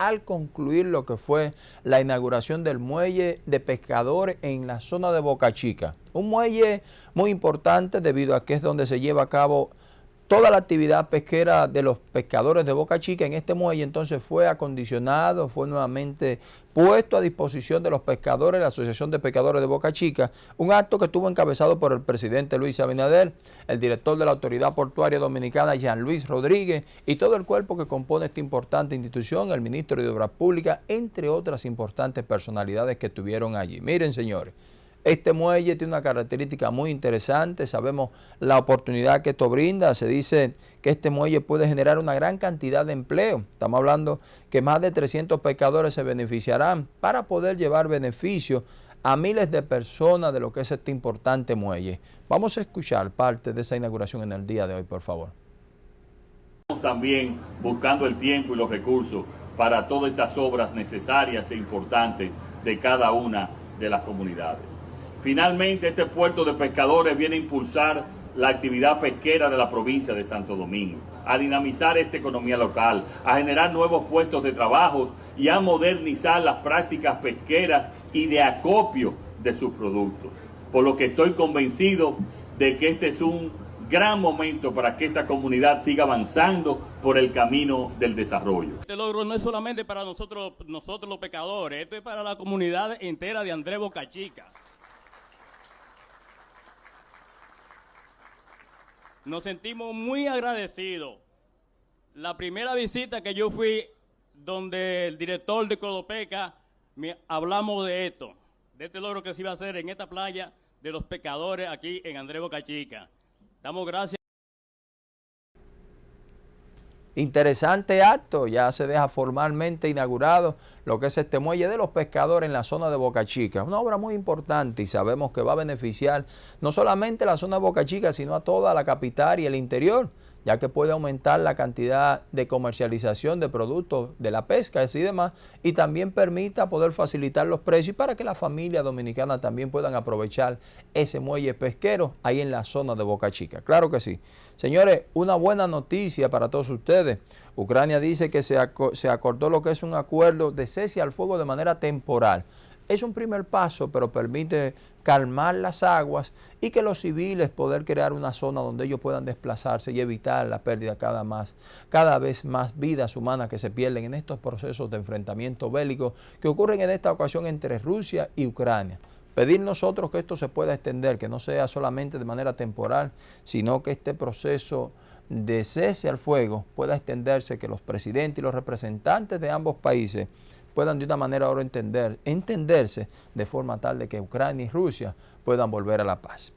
al concluir lo que fue la inauguración del muelle de pescadores en la zona de Boca Chica. Un muelle muy importante debido a que es donde se lleva a cabo toda la actividad pesquera de los pescadores de Boca Chica en este muelle entonces fue acondicionado, fue nuevamente puesto a disposición de los pescadores, la Asociación de Pescadores de Boca Chica, un acto que estuvo encabezado por el presidente Luis Abinader, el director de la Autoridad Portuaria Dominicana, Jean Luis Rodríguez, y todo el cuerpo que compone esta importante institución, el ministro de Obras Públicas, entre otras importantes personalidades que estuvieron allí. Miren, señores, este muelle tiene una característica muy interesante, sabemos la oportunidad que esto brinda, se dice que este muelle puede generar una gran cantidad de empleo. Estamos hablando que más de 300 pescadores se beneficiarán para poder llevar beneficio a miles de personas de lo que es este importante muelle. Vamos a escuchar parte de esa inauguración en el día de hoy, por favor. También buscando el tiempo y los recursos para todas estas obras necesarias e importantes de cada una de las comunidades. Finalmente, este puerto de pescadores viene a impulsar la actividad pesquera de la provincia de Santo Domingo, a dinamizar esta economía local, a generar nuevos puestos de trabajo y a modernizar las prácticas pesqueras y de acopio de sus productos. Por lo que estoy convencido de que este es un gran momento para que esta comunidad siga avanzando por el camino del desarrollo. Este logro no es solamente para nosotros, nosotros los pescadores, esto es para la comunidad entera de Andrés Bocachica. Nos sentimos muy agradecidos. La primera visita que yo fui donde el director de Codopeca, me, hablamos de esto, de este logro que se iba a hacer en esta playa de los pescadores aquí en Andrés Boca Chica. Damos gracias. Interesante acto, ya se deja formalmente inaugurado lo que es este muelle de los pescadores en la zona de Boca Chica. Una obra muy importante y sabemos que va a beneficiar no solamente la zona de Boca Chica, sino a toda la capital y el interior ya que puede aumentar la cantidad de comercialización de productos de la pesca y demás, y también permita poder facilitar los precios para que las familias dominicanas también puedan aprovechar ese muelle pesquero ahí en la zona de Boca Chica. Claro que sí. Señores, una buena noticia para todos ustedes. Ucrania dice que se, se acordó lo que es un acuerdo de cese al fuego de manera temporal es un primer paso, pero permite calmar las aguas y que los civiles poder crear una zona donde ellos puedan desplazarse y evitar la pérdida cada, más, cada vez más vidas humanas que se pierden en estos procesos de enfrentamiento bélico que ocurren en esta ocasión entre Rusia y Ucrania. Pedir nosotros que esto se pueda extender, que no sea solamente de manera temporal, sino que este proceso de cese al fuego pueda extenderse, que los presidentes y los representantes de ambos países puedan de una manera ahora entender, entenderse de forma tal de que Ucrania y Rusia puedan volver a la paz.